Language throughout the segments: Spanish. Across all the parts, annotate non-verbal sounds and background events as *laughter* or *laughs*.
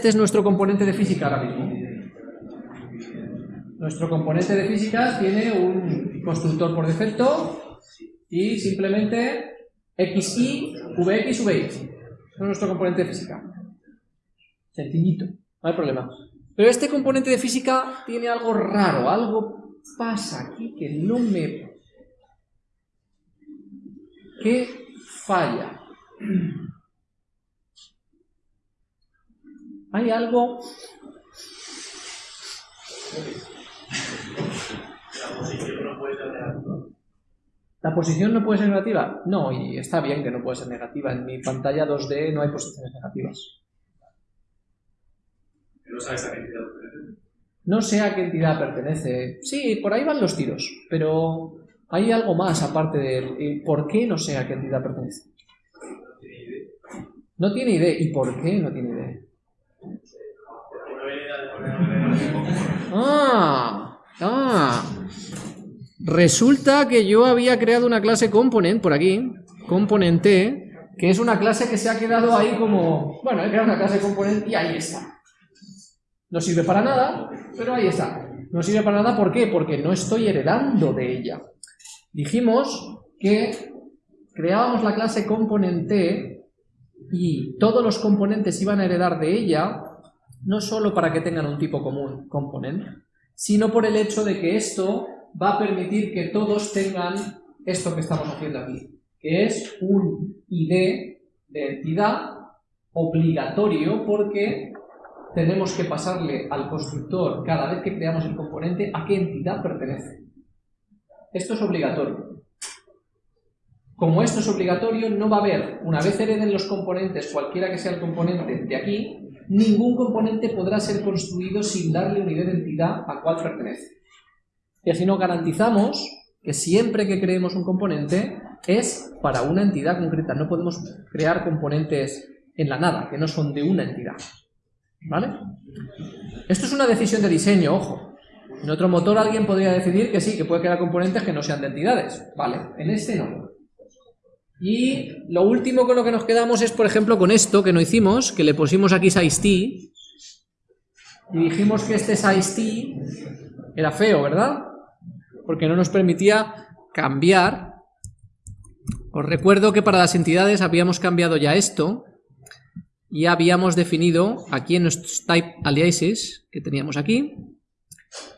este es nuestro componente de física ahora mismo. Nuestro componente de física tiene un constructor por defecto y simplemente xy, vx, vy. es nuestro componente de física. Sencillito, no hay problema. Pero este componente de física tiene algo raro, algo pasa aquí que no me... ¿Qué falla? Hay algo... ¿La posición no puede ser negativa? No, y está bien que no puede ser negativa. En mi pantalla 2D no hay posiciones negativas. No sabes a qué entidad pertenece. No sé a qué entidad pertenece. Sí, por ahí van los tiros, pero hay algo más aparte de ¿Por qué no sé a qué entidad pertenece? No tiene idea. ¿Y por qué no tiene idea? Ah, ah. Resulta que yo había creado una clase component por aquí, componente, que es una clase que se ha quedado ahí como... Bueno, he creado una clase component y ahí está. No sirve para nada, pero ahí está. No sirve para nada, ¿por qué? Porque no estoy heredando de ella. Dijimos que creábamos la clase componente y todos los componentes iban a heredar de ella, no solo para que tengan un tipo común, component, sino por el hecho de que esto va a permitir que todos tengan esto que estamos haciendo aquí, que es un ID de entidad obligatorio porque tenemos que pasarle al constructor cada vez que creamos el componente a qué entidad pertenece. Esto es obligatorio. Como esto es obligatorio, no va a haber, una vez hereden los componentes, cualquiera que sea el componente de aquí, ningún componente podrá ser construido sin darle una idea de entidad a cuál pertenece. Y así nos garantizamos que siempre que creemos un componente es para una entidad concreta. No podemos crear componentes en la nada, que no son de una entidad. ¿Vale? Esto es una decisión de diseño, ojo. En otro motor alguien podría decidir que sí, que puede crear componentes que no sean de entidades. Vale, en este no. Y lo último con lo que nos quedamos es, por ejemplo, con esto que no hicimos, que le pusimos aquí size y dijimos que este size era feo, ¿verdad? Porque no nos permitía cambiar. Os recuerdo que para las entidades habíamos cambiado ya esto, y habíamos definido aquí en nuestros type aliases que teníamos aquí,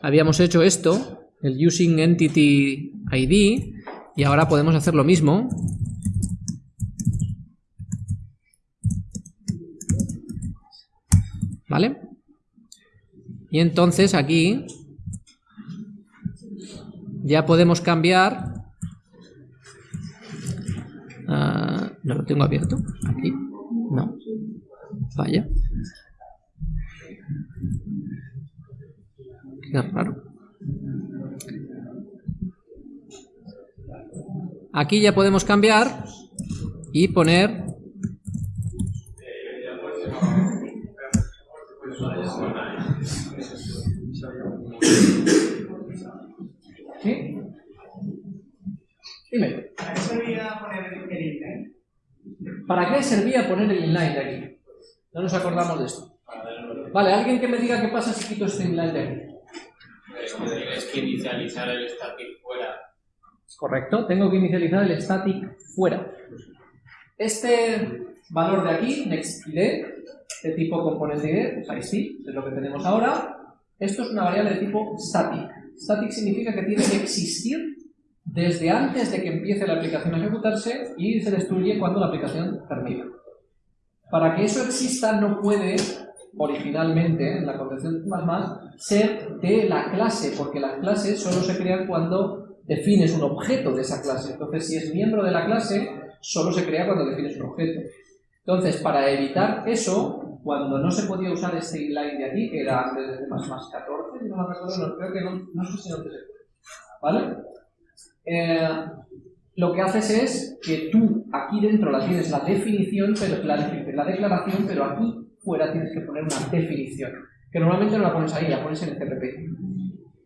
habíamos hecho esto, el using entity ID, y ahora podemos hacer lo mismo. ¿Vale? Y entonces aquí ya podemos cambiar... Ah, no lo tengo abierto. Aquí. No. Vaya. Qué raro. Aquí ya podemos cambiar y poner ¿Sí? Dime. ¿Para qué servía poner el inline? ¿Para qué servía poner el inline de aquí? No nos acordamos de esto. Vale, alguien que me diga qué pasa si quito este inline de aquí. Tienes que inicializar el static fuera. Correcto, tengo que inicializar el static fuera. Este valor de aquí, nextID, de tipo componente pues sí, es lo que tenemos ahora. Esto es una variable de tipo static. Static significa que tiene que existir desde antes de que empiece la aplicación a ejecutarse y se destruye cuando la aplicación termina. Para que eso exista no puede originalmente en la concepción más ser de la clase, porque las clases solo se crean cuando defines un objeto de esa clase. Entonces, si es miembro de la clase, solo se crea cuando defines un objeto. Entonces, para evitar eso, cuando no se podía usar este inline de aquí, que era antes de más más 14, no me recuerdo, no, creo que no, no sé si no te ¿Vale? Eh, lo que haces es que tú aquí dentro la tienes la definición, pero la, la declaración, pero aquí fuera tienes que poner una definición, que normalmente no la pones ahí, la pones en el CPP.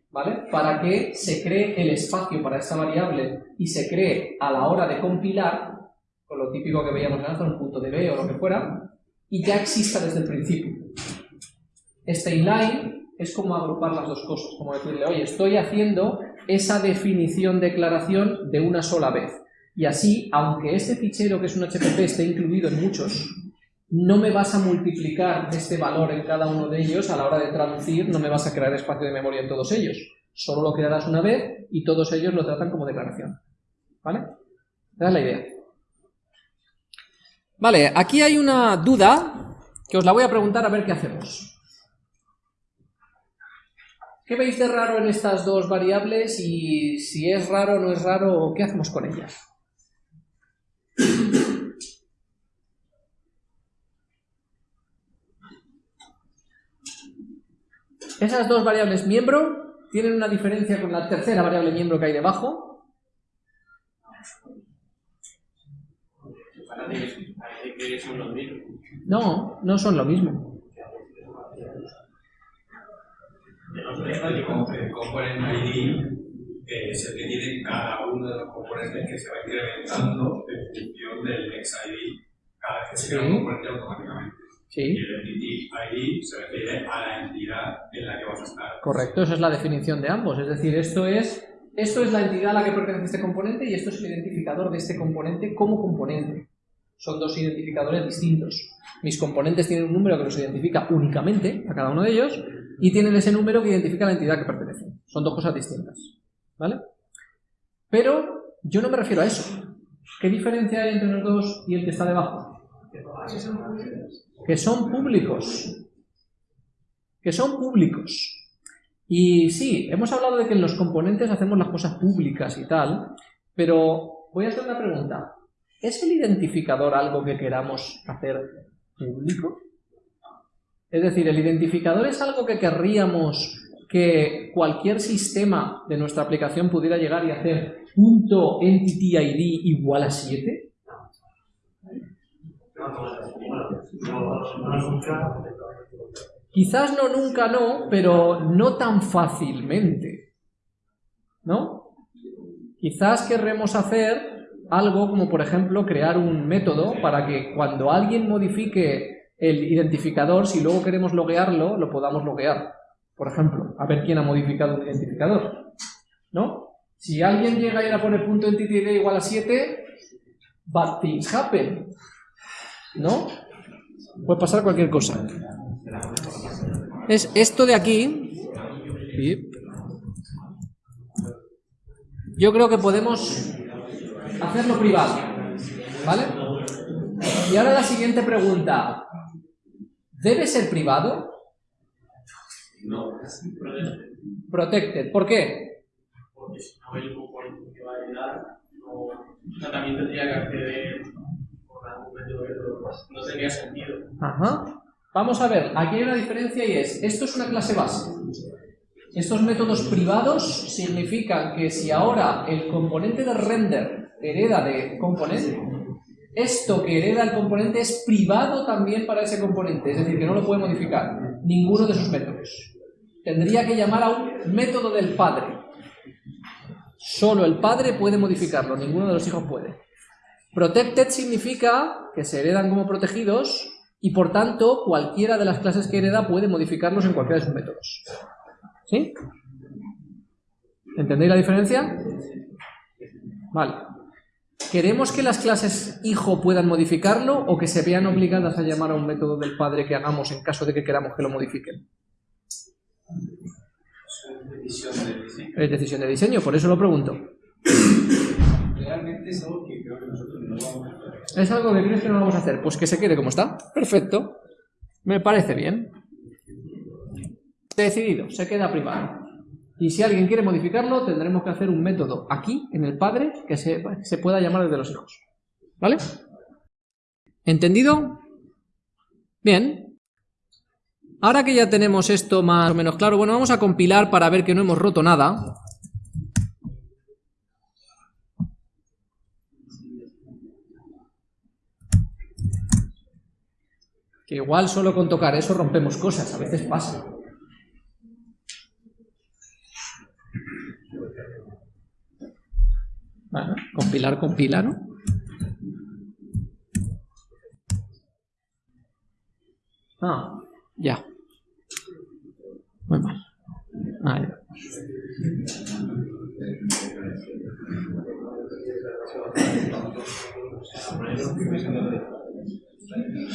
¿Vale? Para que se cree el espacio para esta variable y se cree a la hora de compilar, con lo típico que veíamos en un punto de B o lo que fuera, y ya exista desde el principio. Este inline es como agrupar las dos cosas, como decirle, oye, estoy haciendo esa definición declaración de una sola vez. Y así, aunque este fichero que es un HPP esté incluido en muchos, no me vas a multiplicar este valor en cada uno de ellos a la hora de traducir, no me vas a crear espacio de memoria en todos ellos. Solo lo crearás una vez y todos ellos lo tratan como declaración. ¿Vale? Esa es la idea. Vale, aquí hay una duda que os la voy a preguntar a ver qué hacemos. ¿Qué veis de raro en estas dos variables y si es raro o no es raro, qué hacemos con ellas? Esas dos variables miembro tienen una diferencia con la tercera variable miembro que hay debajo. Parece, parece que son los mismos. No, no son lo mismo. El component ID es el que tiene cada uno de los componentes que se va incrementando en función del next ID cada vez que se crea un componente automáticamente. Sí, Y el entity ID se refiere a la entidad en la que vas a estar. correcto, esa es la definición de ambos. Es decir, esto es, esto es la entidad a la que pertenece este componente y esto es el identificador de este componente como componente. Son dos identificadores distintos. Mis componentes tienen un número que los identifica únicamente a cada uno de ellos y tienen ese número que identifica la entidad que pertenece. Son dos cosas distintas. ¿Vale? Pero yo no me refiero a eso. ¿Qué diferencia hay entre los dos y el que está debajo? Que son públicos. Que son públicos. Y sí, hemos hablado de que en los componentes hacemos las cosas públicas y tal, pero voy a hacer una pregunta. ¿Es el identificador algo que queramos hacer público? Es decir, ¿el identificador es algo que querríamos que cualquier sistema de nuestra aplicación pudiera llegar y hacer punto entity ID igual a 7? Quizás no nunca no, pero no tan fácilmente. ¿No? Quizás querremos hacer algo como por ejemplo crear un método para que cuando alguien modifique el identificador, si luego queremos loguearlo, lo podamos loguear. Por ejemplo, a ver quién ha modificado un identificador. ¿No? Si alguien llega a ir a poner punto entity igual a 7, bad things happen. ¿No? Puede pasar cualquier cosa. Es esto de aquí. Yo creo que podemos hacerlo privado. ¿Vale? Y ahora la siguiente pregunta. ¿Debe ser privado? No. Protected. ¿Por qué? Porque si no, el componente que va a heredar no, también tendría que acceder por algún método que no- no tendría sentido. Ajá. Vamos a ver, aquí hay una diferencia y es, esto es una clase base. Estos métodos privados significan que si ahora el componente de render hereda de componente, esto que hereda el componente es privado también para ese componente, es decir, que no lo puede modificar ninguno de sus métodos. Tendría que llamar a un método del padre. Solo el padre puede modificarlo, ninguno de los hijos puede. Protected significa que se heredan como protegidos y por tanto cualquiera de las clases que hereda puede modificarlos en cualquiera de sus métodos. ¿Sí? ¿Entendéis la diferencia? Vale. ¿Queremos que las clases hijo puedan modificarlo o que se vean obligadas a llamar a un método del padre que hagamos en caso de que queramos que lo modifiquen? Es decisión de diseño, por eso lo pregunto. Realmente es algo que creo que nosotros no vamos a hacer. ¿Es algo que crees que no vamos a hacer? Pues que se quede como está. Perfecto. Me parece bien. Decidido, se queda privado. Y si alguien quiere modificarlo, tendremos que hacer un método aquí, en el padre, que se, se pueda llamar desde los hijos. ¿Vale? ¿Entendido? Bien. Ahora que ya tenemos esto más o menos claro, bueno, vamos a compilar para ver que no hemos roto nada. Que igual solo con tocar eso rompemos cosas, a veces pasa. compilar, compila, ¿no? Ah, ya. Muy mal. Ah,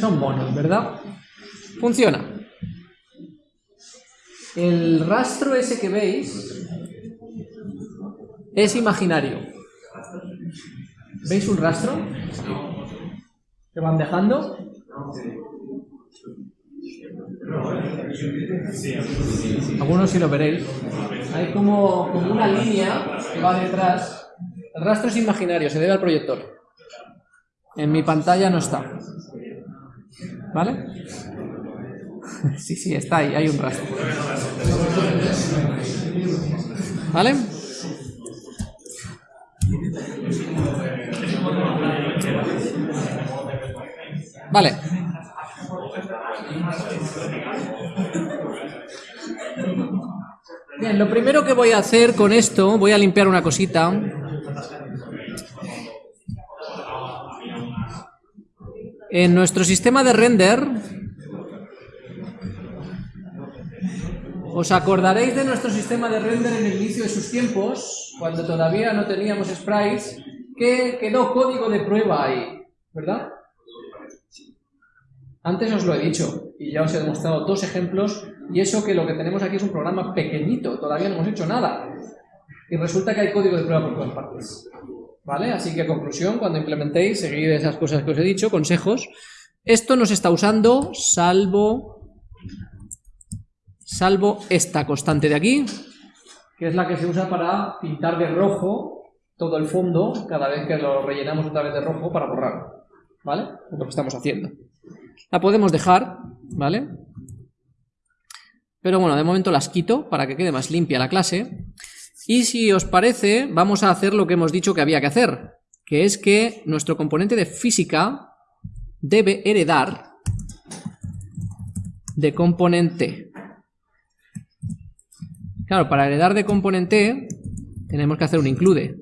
Son bonos, ¿verdad? Funciona. El rastro ese que veis es imaginario. ¿Veis un rastro? ¿Que van dejando? Algunos sí lo veréis. Hay como, como una línea que va detrás. El rastro es imaginario, se debe al proyector. En mi pantalla no está. ¿Vale? *laughs* Sí, sí, está ahí, hay un rastro. ¿Vale? Vale. Bien, lo primero que voy a hacer con esto, voy a limpiar una cosita. En nuestro sistema de render, os acordaréis de nuestro sistema de render en el inicio de sus tiempos, cuando todavía no teníamos sprites, que quedó código de prueba ahí, ¿verdad? Antes os lo he dicho y ya os he demostrado dos ejemplos y eso que lo que tenemos aquí es un programa pequeñito, todavía no hemos hecho nada. Y resulta que hay código de prueba por todas partes. ¿Vale? Así que conclusión, cuando implementéis, seguid esas cosas que os he dicho, consejos. Esto no se está usando salvo, salvo esta constante de aquí, que es la que se usa para pintar de rojo todo el fondo cada vez que lo rellenamos otra vez de rojo para borrar. ¿Vale? Lo que estamos haciendo. La podemos dejar, ¿vale? Pero bueno, de momento las quito para que quede más limpia la clase. Y si os parece, vamos a hacer lo que hemos dicho que había que hacer, que es que nuestro componente de física debe heredar de componente. Claro, para heredar de componente tenemos que hacer un include.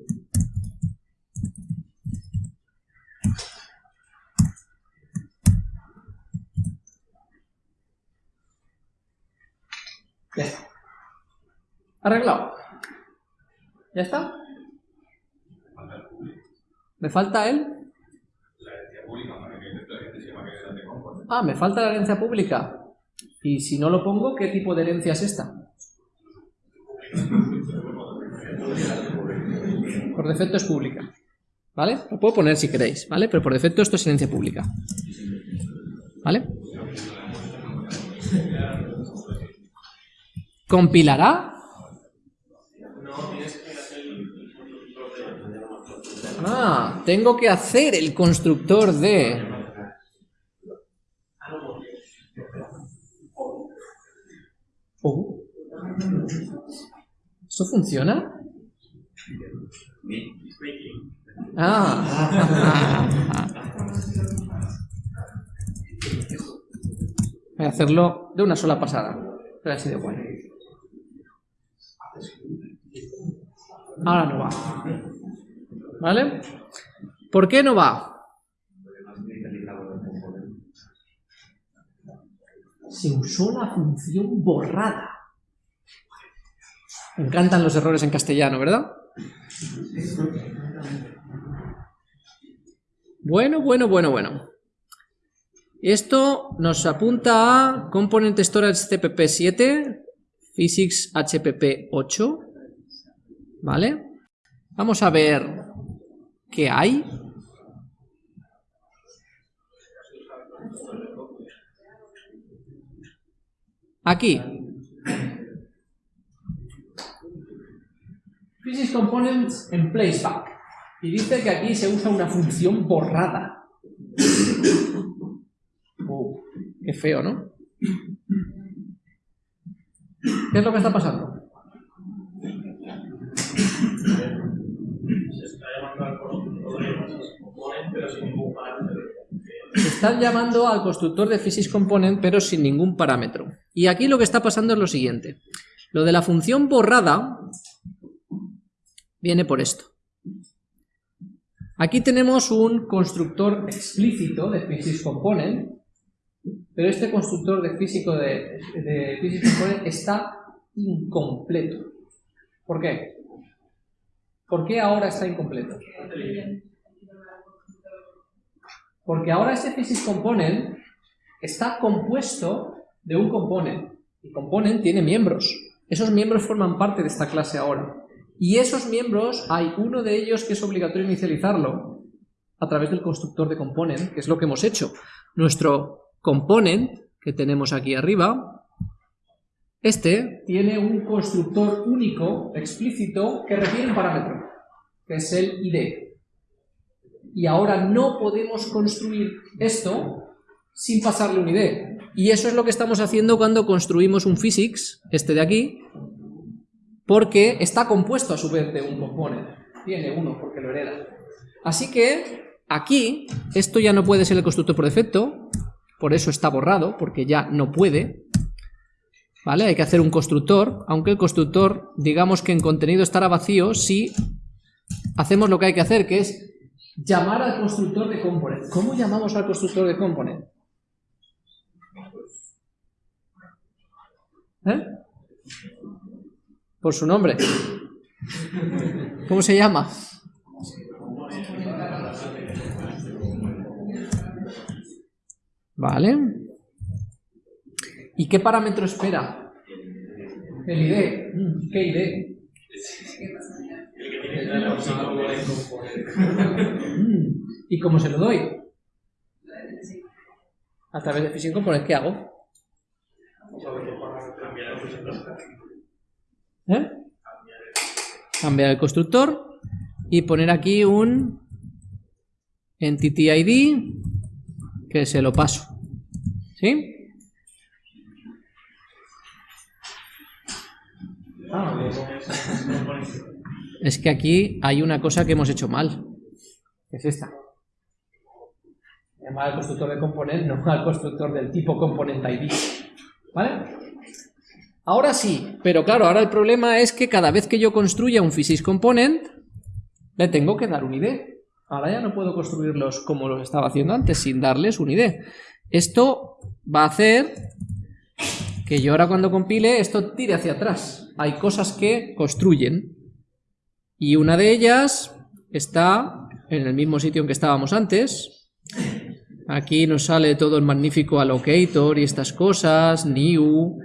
Arreglado. ¿Ya está? ¿Me falta él? Ah, me falta la herencia pública. Y si no lo pongo, ¿qué tipo de herencia es esta? Por defecto es pública. ¿Vale? Lo puedo poner si queréis, ¿vale? Pero por defecto esto es herencia pública. ¿Vale? ¿Compilará? Ah, tengo que hacer el constructor de... Oh. ¿Esto funciona? Ah. *laughs* Voy a hacerlo de una sola pasada. Pero así de bueno. Ahora no va. ¿Vale? ¿Por qué no va? Se usó la función borrada. Me encantan los errores en castellano, ¿verdad? Bueno, bueno, bueno, bueno. Esto nos apunta a Component Storage CPP 7, Physics HPP 8, ¿vale? Vamos a ver qué hay. Aquí. Physics Components en Placeback. Y dice que aquí se usa una función borrada. Oh, qué feo, ¿no? ¿Qué es lo que está pasando? Están llamando al constructor de Physics Component pero sin ningún parámetro. Y aquí lo que está pasando es lo siguiente. Lo de la función borrada viene por esto. Aquí tenemos un constructor explícito de Physics Component, pero este constructor de, físico de, de Physics Component está incompleto. ¿Por qué? ¿Por qué ahora está incompleto? Porque ahora ese Physics Component está compuesto de un component. Y component tiene miembros. Esos miembros forman parte de esta clase ahora. Y esos miembros, hay uno de ellos que es obligatorio inicializarlo a través del constructor de component, que es lo que hemos hecho. Nuestro component, que tenemos aquí arriba, este tiene un constructor único, explícito, que requiere un parámetro, que es el ID. Y ahora no podemos construir esto sin pasarle un ID. Y eso es lo que estamos haciendo cuando construimos un physics, este de aquí, porque está compuesto a su vez de un component. Tiene uno porque lo hereda. Así que aquí, esto ya no puede ser el constructor por defecto, por eso está borrado, porque ya no puede. ¿Vale? Hay que hacer un constructor, aunque el constructor, digamos que en contenido estará vacío si hacemos lo que hay que hacer, que es llamar al constructor de component. ¿Cómo llamamos al constructor de component? ¿Eh? Por su nombre. ¿Cómo se llama? Vale. ¿Y qué parámetro espera? El ID. Mm, ¿Qué ID? Mm, ¿Y cómo se lo doy? A través de Fishing Component, ¿qué hago? ¿Eh? Cambiar el constructor y poner aquí un entity ID que se lo paso. ¿Sí? Es que aquí hay una cosa que hemos hecho mal. es esta. Llamar al constructor de componente, no al constructor del tipo component ID. ¿Vale? Ahora sí, pero claro, ahora el problema es que cada vez que yo construya un physics component, le tengo que dar un ID. Ahora ya no puedo construirlos como los estaba haciendo antes, sin darles un ID. Esto va a hacer que yo ahora cuando compile esto tire hacia atrás. Hay cosas que construyen. Y una de ellas está en el mismo sitio en que estábamos antes. Aquí nos sale todo el magnífico allocator y estas cosas, new,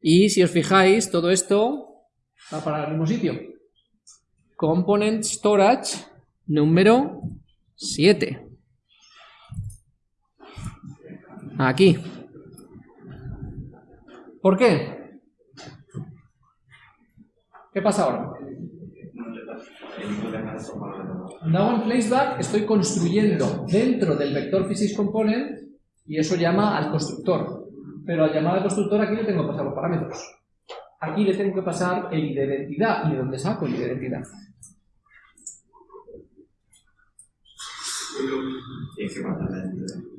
y si os fijáis, todo esto va para el mismo sitio. Component Storage número 7. Aquí. ¿Por qué? ¿Qué pasa ahora? Now en placeback estoy construyendo dentro del vector physics component y eso llama al constructor. Pero al llamar al constructor aquí le tengo que pasar los parámetros. Aquí le tengo que pasar el ID de identidad. ¿Y de dónde saco el ID de identidad?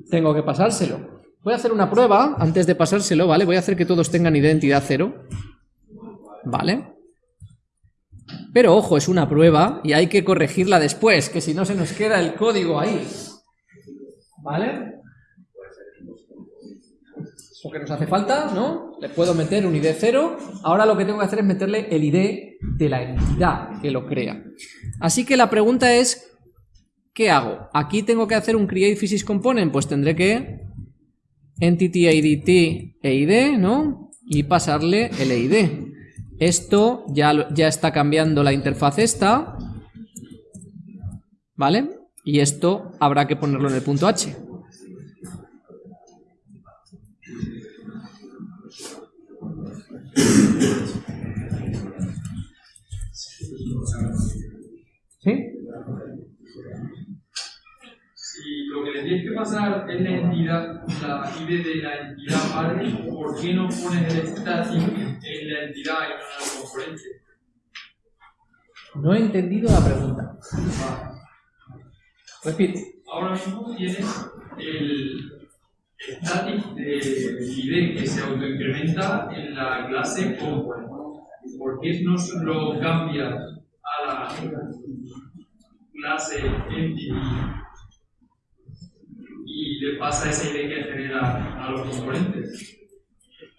Tengo que pasárselo. Voy a hacer una prueba antes de pasárselo, ¿vale? Voy a hacer que todos tengan identidad cero. ¿Vale? Pero ojo, es una prueba y hay que corregirla después, que si no se nos queda el código ahí. ¿Vale? Lo que nos hace falta, ¿no? Le puedo meter un ID 0. Ahora lo que tengo que hacer es meterle el ID de la entidad que lo crea. Así que la pregunta es, ¿qué hago? Aquí tengo que hacer un create physics component, pues tendré que entity id e id, ¿no? Y pasarle el id. Esto ya, ya está cambiando la interfaz esta, ¿vale? Y esto habrá que ponerlo en el punto H. ¿Sí? Lo que le tienes que pasar es la entidad, la ID de la entidad padre, ¿por qué no pones el static en la entidad y no en el componente? No he entendido la pregunta. Repite. Ahora mismo tienes el static de ID que se autoincrementa en la clase component. ¿Por qué no lo cambias a la clase entity y le pasa esa ID que genera a los componentes?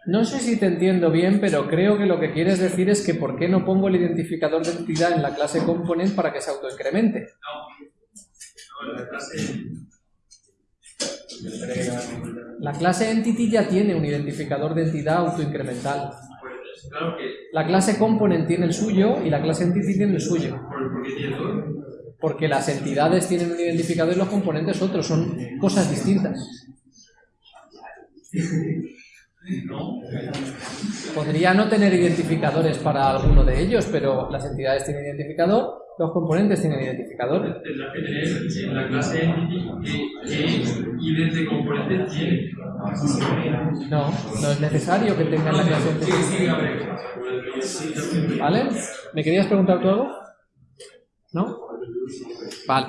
No sé si te entiendo bien, pero creo que lo que quieres decir es que ¿por qué no pongo el identificador de entidad en la clase component para que se autoincremente? No, no, la clase La clase entity ya tiene un identificador de entidad autoincremental. Pues claro que. La clase component tiene el suyo y la clase entity tiene el suyo. ¿Por, por qué tiene? Porque las entidades tienen un identificador y los componentes otros, son cosas distintas. Podría no tener identificadores para alguno de ellos, pero las entidades tienen identificador, los componentes tienen identificador. La clase qué, tiene. No, no es necesario que tengan la clase entity. ¿Vale? ¿Me querías preguntar tú algo? ¿No? Vale.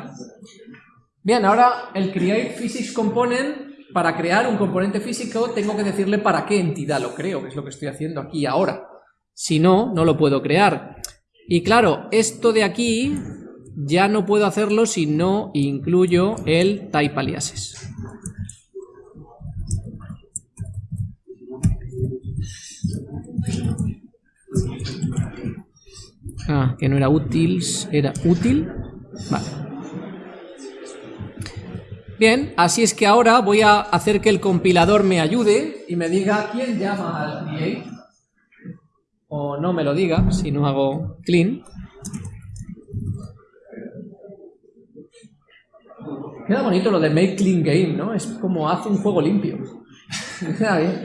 Bien, ahora el create physics component, para crear un componente físico tengo que decirle para qué entidad lo creo, que es lo que estoy haciendo aquí ahora. Si no, no lo puedo crear. Y claro, esto de aquí ya no puedo hacerlo si no incluyo el type aliases. Ah, que no era útil, era útil. Vale. Bien, así es que ahora voy a hacer que el compilador me ayude y me diga quién llama al create. O no me lo diga si no hago clean. Queda bonito lo de make clean game, ¿no? Es como hace un juego limpio. *laughs* Queda bien.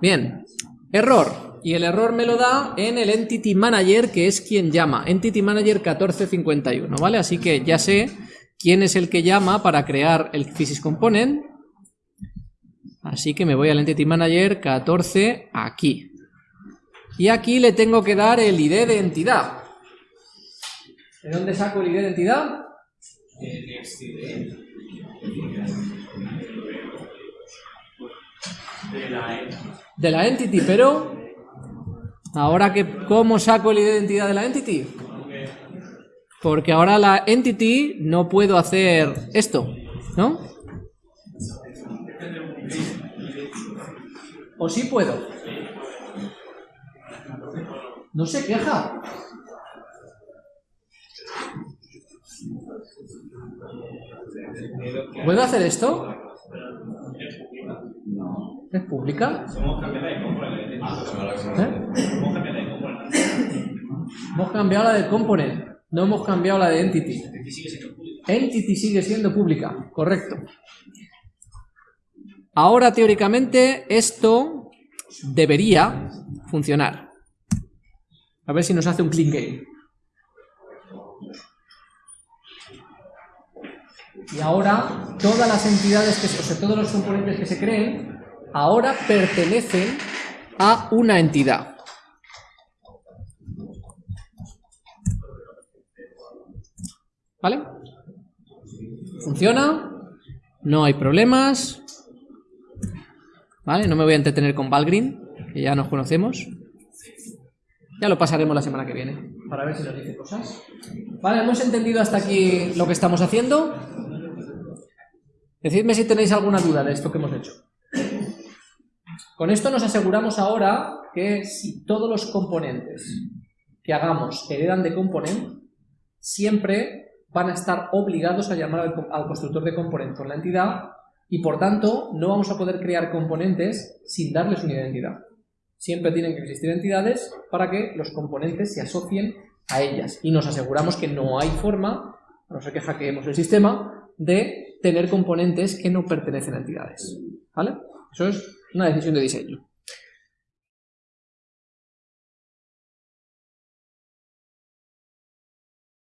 Bien, error. Y el error me lo da en el Entity Manager, que es quien llama. Entity Manager 1451, ¿vale? Así que ya sé quién es el que llama para crear el Physics Component. Así que me voy al Entity Manager 14 aquí. Y aquí le tengo que dar el ID de entidad. ¿De dónde saco el ID de entidad? De la entity, pero ahora que ¿cómo saco de identidad de la entity? Porque ahora la entity no puedo hacer esto, ¿no? ¿O sí puedo? No se queja. ¿Puedo hacer esto? ¿Es pública? ¿Eh? Hemos cambiado la de component, no hemos cambiado la de entity. Entity sigue siendo pública, correcto. Ahora teóricamente esto debería funcionar. A ver si nos hace un clean game. Y ahora todas las entidades, que, o sea, todos los componentes que se creen, ahora pertenecen a una entidad. ¿Vale? ¿Funciona? No hay problemas. ¿Vale? No me voy a entretener con Valgrind, que ya nos conocemos. Ya lo pasaremos la semana que viene, para ver si nos dice cosas. ¿Vale? ¿Hemos entendido hasta aquí lo que estamos haciendo? Decidme si tenéis alguna duda de esto que hemos hecho. Con esto nos aseguramos ahora que si todos los componentes que hagamos heredan de component, siempre van a estar obligados a llamar al, constructor de componente por la entidad y por tanto no vamos a poder crear componentes sin darles una identidad. Siempre tienen que existir entidades para que los componentes se asocien a ellas y nos aseguramos que no hay forma, a no ser que hackeemos el sistema, de tener componentes que no pertenecen a entidades. ¿Vale? Eso es una decisión de diseño.